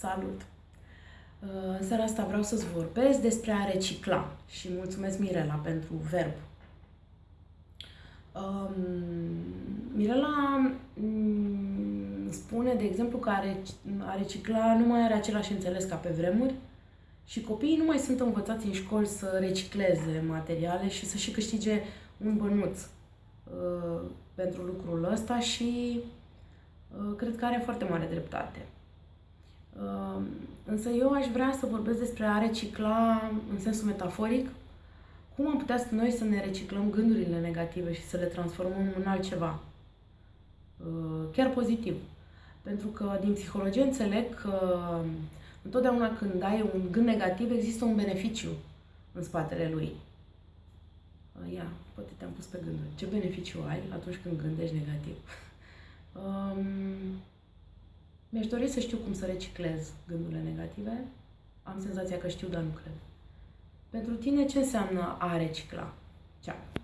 Salut! Uh, în seara asta vreau să-ți vorbesc despre a recicla și mulțumesc Mirela pentru verb. Um, Mirela um, spune, de exemplu, că a recicla nu mai are același înțeles ca pe vremuri și copiii nu mai sunt învățați în școli să recicleze materiale și să și câștige un bănuț uh, pentru lucrul ăsta și uh, cred că are foarte mare dreptate. Uh, însă eu aș vrea să vorbesc despre a recicla în sensul metaforic, cum am putea noi să ne reciclăm gândurile negative și să le transformăm în altceva, uh, chiar pozitiv. Pentru că din psihologie înțeleg că întotdeauna când ai un gând negativ există un beneficiu în spatele lui. Uh, ia, poate te-am pus pe gânduri. Ce beneficiu ai atunci când gândești negativ? Um, mi-aș dori să știu cum să reciclez gândurile negative. Am senzația că știu, dar nu cred. Pentru tine, ce înseamnă a recicla? Ceau!